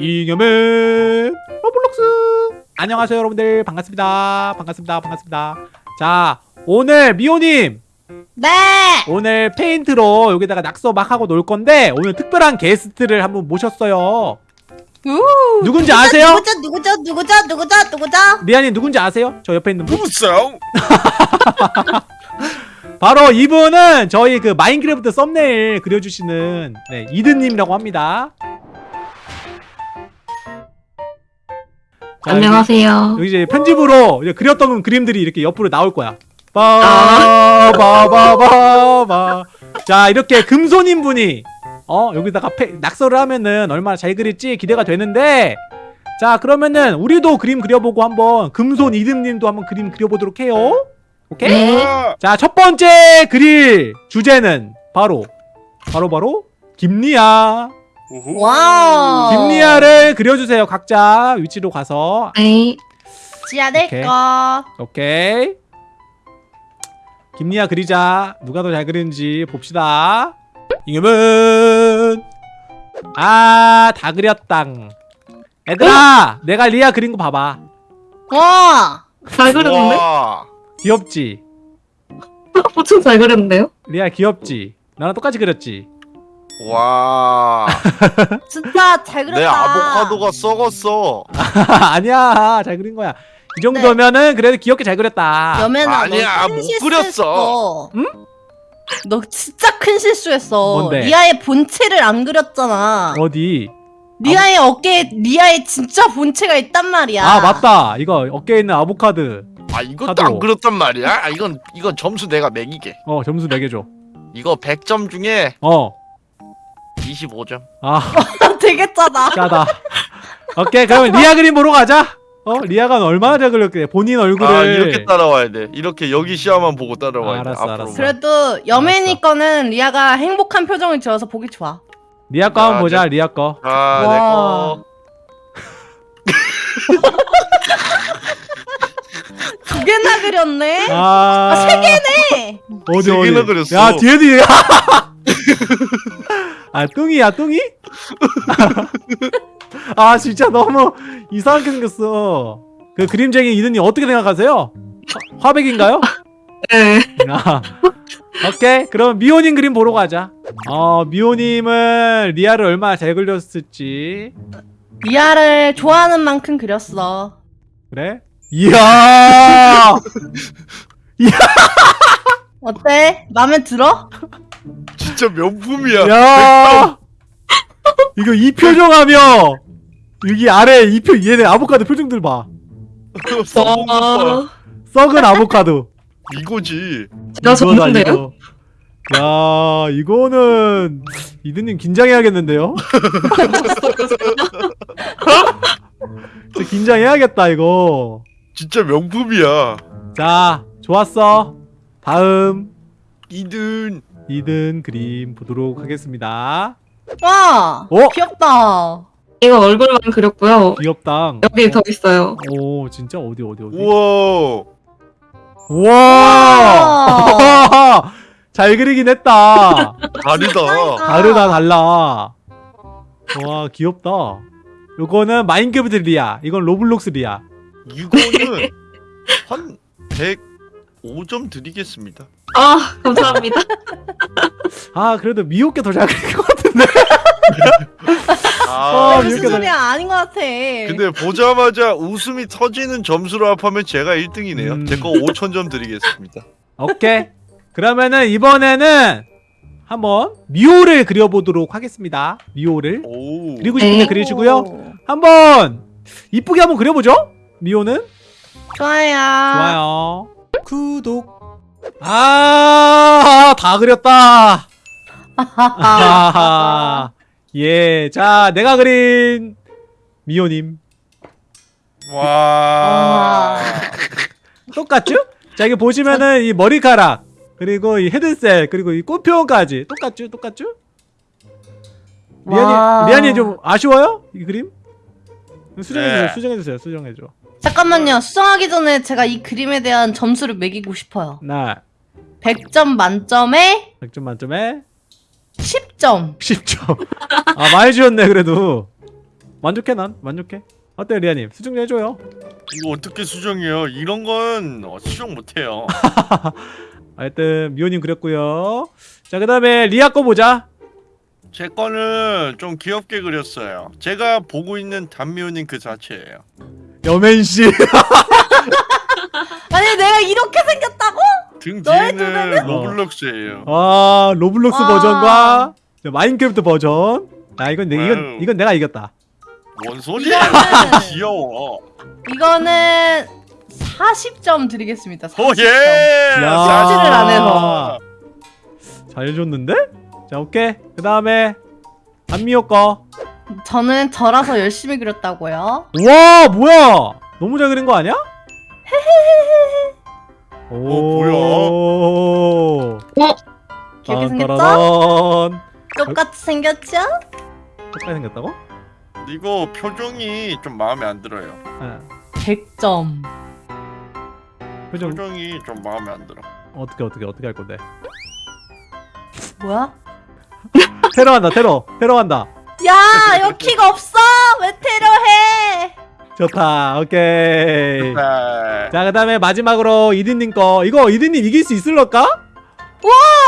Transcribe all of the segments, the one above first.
이겸의 로블록스 안녕하세요 여러분들 반갑습니다 반갑습니다 반갑습니다 자 오늘 미호님 네. 오늘 페인트로 여기다가 낙서 막 하고 놀 건데 오늘 특별한 게스트를 한 분 모셨어요 우. 누군지 아세요? 누구죠? 누구죠? 누구죠? 누구죠? 누구죠? 리안이 누군지 아세요? 저 옆에 있는 분 무성 바로 이분은 저희 그 마인크래프트 썸네일 그려주시는 네, 이든님이라고 합니다 자, 안녕하세요. 여기 이제 편집으로 이제 그렸던 그림들이 이렇게 옆으로 나올 거야. 아. 빠바바바바. 자 이렇게 금손인 분이 어 여기다가 페, 낙서를 하면은 얼마나 잘 그릴지 기대가 되는데 자 그러면은 우리도 그림 그려보고 한번 금손 이듬님도 한번 그림 그려보도록 해요. 오케이? 네. 자첫 번째 그릴 주제는 바로 바로 바로 김리아. 와우. 김리아를 그려주세요. 각자 위치로 가서 네. 지야 될 오케이. 거. 오케이 김리아 그리자 누가 더 잘 그리는지 봅시다 잉여맨은 아 다 그렸당 얘들아 내가 리아 그린 거 봐봐 와. 잘 그렸는데? 와 귀엽지 엄청 잘 그렸는데요? 리아 귀엽지 나랑 똑같이 그렸지 와. 진짜 잘 그렸다. 내 아보카도가 썩었어. 아니야 잘 그린 거야 이 정도면은 그래도 귀엽게 잘 그렸다 여맨아 아니야, 못 실수했어. 응? 너 진짜 큰 실수했어. 뭔데? 리아의 본체를 안 그렸잖아. 어디 리아의 어깨에 리아의 진짜 본체가 있단 말이야. 아 맞다 이거 어깨에 있는 아보카도 아 이것도 카드로. 안 그렸단 말이야. 아 이건 이건 점수 내가 매길게. 어 점수 매겨줘 이거 100점 중에 어아 25점. 되게 짜다. 짜다. 오케이 그러면 리아 그림 보러 가자. 어 리아가 얼마나 잘 그렸게 본인 얼굴을 아 이렇게 따라와야 돼. 이렇게 여기 시야만 보고 따라와야 돼. 알았어. 알았어. 그래도 여맨이 거는 리아가 행복한 표정을 지어서 보기 좋아. 리아 거 한번 아, 보자 네. 리아 거. 아 와. 내거 두 개나 그렸네. 아, 세 개네. 어디 세 개나 어디? 그렸어. 야 뒤에도 이- 아 뚱이야 뚱이? 아 진짜 너무 이상하게 생겼어. 그 그림쟁이 이든이 어떻게 생각하세요? 화, 화백인가요? 네. 아, 오케이 그럼 미호님 그림 보러 가자. 어 미호님은 리아를 얼마나 잘 그렸을지. 리아를 좋아하는 만큼 그렸어. 그래? 이야! 어때? 마음에 들어? 진짜 명품이야. 야! 이거 이 표정하며 여기 아래 이표 얘네 아보카도 표정들 봐. 썩은 봐. 썩은 아보카도. 이거지. 제가 졌는데요? 야, 이거는 이드님 긴장해야겠는데요? 진짜 긴장해야겠다 이거. 진짜 명품이야. 자, 좋았어. 다음 이든 이든 그림 보도록 하겠습니다. 와, 어? 귀엽다. 이거 얼굴만 그렸고요. 귀엽당. 여기 더 있어요. 오, 진짜 어디 어디 어디. 우와. 와! 잘 그리긴 했다. 다르다. 다르다 달라. 와 귀엽다. 요거는 마인크래프트 리아. 이건 로블록스 리아. 이거는 한 105점 드리겠습니다. 아, 감사합니다. 아 그래도 미호 게 더 잘 그린 것 같은데. 아, 어, 무슨 이렇게 소리야? 아닌 것 같아. 근데 보자마자 웃음이 터지는 점수로 합하면 제가 1등이네요. 음. 제거 5,000점 드리겠습니다. 오케이. 그러면은 이번에는 한번 미호를 그려보도록 하겠습니다. 미호를 오. 그리고 싶은데 네. 그리시고요. 오, 한번 이쁘게 한번 그려보죠. 미호는 좋아요. 좋아요. 구독. 아, 다 그렸다. 아하하. 예, 자, 내가 그린 미호님 와. 똑같죠? 자, 이게 보시면은 이 머리카락 그리고 이 헤드셋 그리고 이 꽃표현까지 똑같죠? 똑같죠? 와. 미안이 미안이 좀 아쉬워요? 이 그림? 수정해주세요, 네. 수정해주세요, 수정해줘. 잠깐만요. 수정하기 전에 제가 이 그림에 대한 점수를 매기고 싶어요. 나 100점 만점에 100점 만점에 10점. 10점. 아, 많이 주었네, 그래도. 만족해 난 만족해 어때요 리아님 수정 좀 해줘요 이거 어떻게 수정해요? 이런 건 어, 수정 못해요. 하여튼 미호님 그렸고요 자 그 다음에 리아 거 보자 제 거는 좀 귀엽게 그렸어요. 제가 보고 있는 단미호님 그 자체예요. 여맨씨 아니 내가 이렇게 생겼다고? 등 너의 뒤에는 로블록스예요. 아 로블록스 와. 버전과 자, 마인크래프트 버전 아 이건 내, 이건 와우. 이건 내가 이겼다 뭔 소리야? 이거는- 귀여워. 이거는 40점 드리겠습니다. 40점. 오예. 야. 사진을 안 해서. 잘 해줬는데 자 오케이 그 다음에 안미호 거 저는 저라서 열심히 그렸다고요. 우와 뭐야 너무 잘 그린 거 아니야? 오 뭐야? 귀엽게 생겼죠? 딴따라란. 똑같이 생겼죠? 똑같이 생겼다고? 이거 표정이 좀 마음에 안 들어요. 아, 100점. 표정 표정이 좀 마음에 안 들어. 어떻게 어떻게 어떻게 할 건데 뭐야? 테러 한다 테러 테러 한다 야, 여키가 없어. 왜 테러해? 좋다 오케이 네. 자그 다음에 마지막으로 이든님 거 이거 이든님 이길 수 있을까?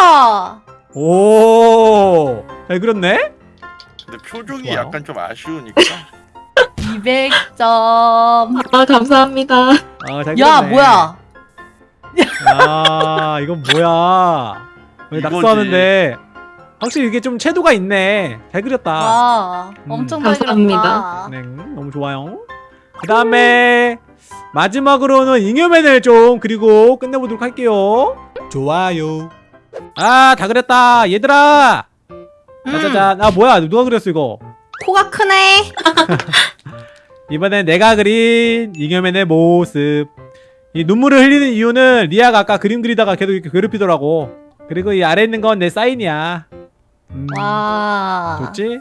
아, 오잘 그렸네 근데 표정이 좋아요. 약간 좀 아쉬우니까. 200점. 아, 감사합니다. 아잘 야, 뭐야? 아 이건 뭐야 왜. 낙서하는데 확실히 이게 좀 채도가 있네. 잘 그렸다. 와, 음. 엄청 잘 감사합니다. 그렸다. 네 너무 좋아요. 그 다음에 마지막으로는 잉여맨을 좀 그리고 끝내보도록 할게요. 좋아요. 아 다 그렸다. 얘들아! 음, 짜자잔. 아 뭐야? 누가 그렸어 이거? 코가 크네. 이번엔 내가 그린 잉여맨의 모습. 이 눈물을 흘리는 이유는 리아가 아까 그림 그리다가 계속 이렇게 괴롭히더라고. 그리고 이 아래 있는 건 내 사인이야 음, 와. 좋지?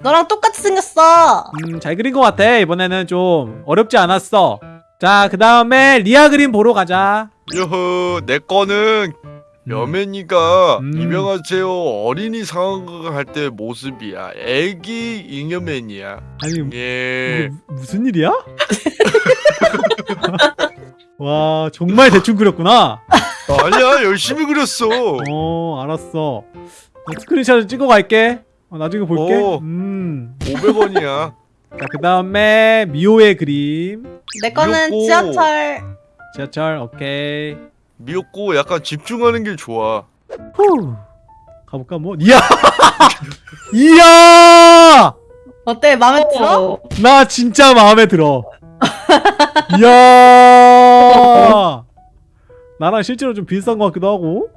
너랑 똑같이 생겼어. 음, 잘 그린 것 같아 이번에는 좀 어렵지 않았어 자 그 다음에 리아 그림 보러 가자 여허 내 거는 음. 여맨이가 음. 이명하세요 어린이 상황극 할 때 모습이야. 애기 잉여맨이야. 아니 예. 무슨 일이야? 와 정말 대충 그렸구나 아니야 열심히 그렸어. 어 알았어 스크린샷을 찍어 갈게 어, 나중에 볼게 오. 음. 500원이야. 자, 그 다음에 미호의 그림. 내 거는 귀엽고. 지하철. 지하철, 오케이. 미역고 약간 집중하는 게 좋아. 후. 가볼까, 뭐? 이야! 이야! 어때? 마음에 들어? 어, 나 진짜 마음에 들어. 이야! 나랑 실제로 좀 비슷한 것 같기도 하고.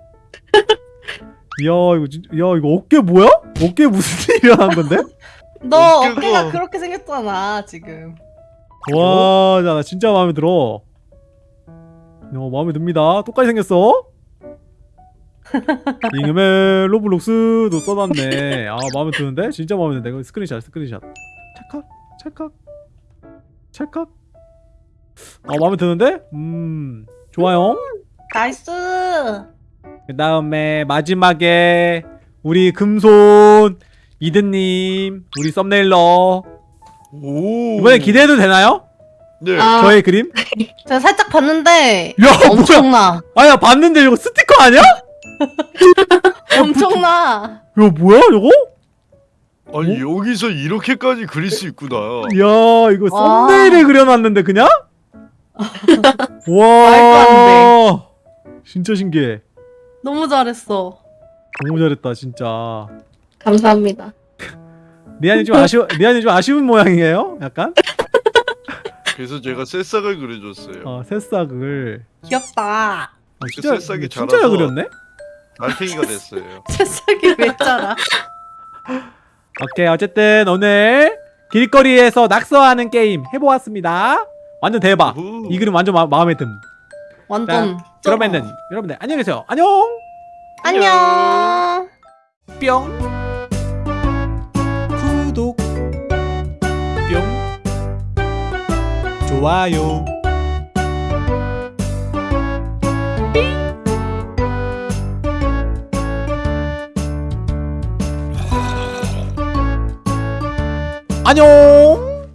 이거 진 야, 이거 어깨 뭐야? 어깨 무슨 일이 일어난 건데? 너 어깨가- 어깨가 그렇게 생겼잖아 지금. 와, 야, 나 진짜 마음에 들어. 어, 마음에 듭니다. 똑같이 생겼어. 잉여맨 로블록스도 써놨네. 아, 마음에 드는데? 진짜 마음에 드는데? 이거 스크린샷, 스크린샷. 찰칵, 찰칵, 찰칵. 아, 마음에 드는데? 음, 좋아요. nice. 그 다음에 마지막에 우리 금손 이드님, 우리 thumbnailer. 오. 이번에 기대해도 되나요? 네. 아, 저의 그림? 제가 살짝 봤는데 야, 뭐야? 엄청나. 아야 봤는데 이거 스티커 아니야? 엄청나. 이거 뭐야 이거? 아니 여기서 이렇게까지 그릴 수 있구나. 야 이거 와. 썸네일에 그려놨는데 그냥? 와 진짜 신기해 너무 잘했어. 너무 잘했다 진짜 감사합니다. 리안이 좀 아쉬워 리안이 좀 아쉬운 모양이에요 약간 그래서 제가 새싹을 그려줬어요. 어 새싹을 귀엽다. 어, 진짜 새싹이 진짜 잘 그렸네 달팽이가 됐어요. 새싹이 왜 자라? 오케이 어쨌든 오늘 길거리에서 낙서하는 게임 해보았습니다 완전 대박 우후. 이 그림 완전 마, 마음에 든 완전. 자, 그러면은 여러분들 안녕히 계세요. 안녕! 안녕. 뿅. 구독. 뿅. 좋아요. 안녕